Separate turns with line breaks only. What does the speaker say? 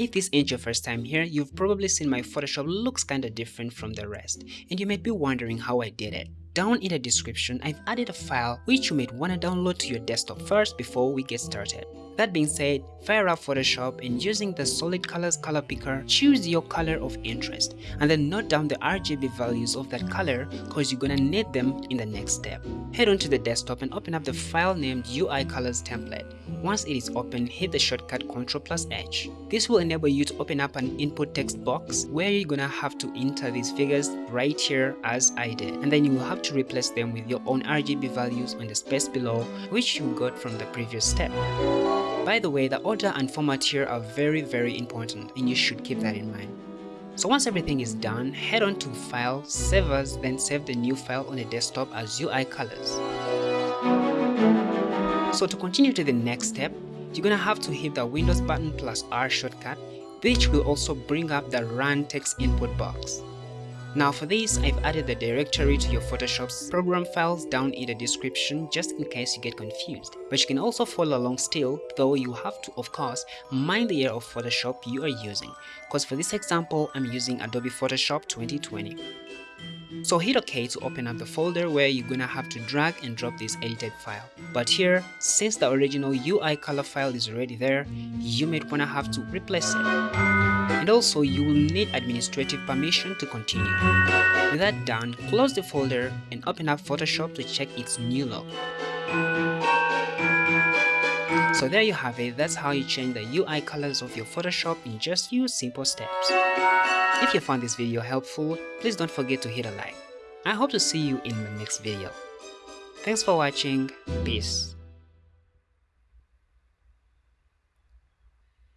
If this ain't your first time here, you've probably seen my Photoshop looks kinda different from the rest, and you might be wondering how I did it. Down in the description, I've added a file which you might wanna download to your desktop first before we get started. That being said, fire up Photoshop and using the solid colors color picker, choose your color of interest and then note down the RGB values of that color cause you're gonna need them in the next step. Head on to the desktop and open up the file named UI colors template. Once it is open, hit the shortcut Ctrl plus H. This will enable you to open up an input text box where you're gonna have to enter these figures right here as I did and then you will have to replace them with your own RGB values on the space below which you got from the previous step. By the way, the order and format here are very very important and you should keep that in mind. So once everything is done, head on to File, Save As, then save the new file on the desktop as UI Colors. So to continue to the next step, you're gonna have to hit the Windows button plus R shortcut, which will also bring up the Run Text Input box. Now for this, I've added the directory to your Photoshop's program files down in the description just in case you get confused. But you can also follow along still, though you have to of course mind the year of Photoshop you are using. Cause for this example, I'm using Adobe Photoshop 2020. So hit OK to open up the folder where you're gonna have to drag and drop this edited file. But here, since the original UI color file is already there, you might wanna have to replace it. And also, you will need administrative permission to continue. With that done, close the folder and open up Photoshop to check its new look. So there you have it, that's how you change the UI colors of your Photoshop in just few simple steps. If you found this video helpful, please don't forget to hit a like. I hope to see you in the next video. Thanks for watching, peace.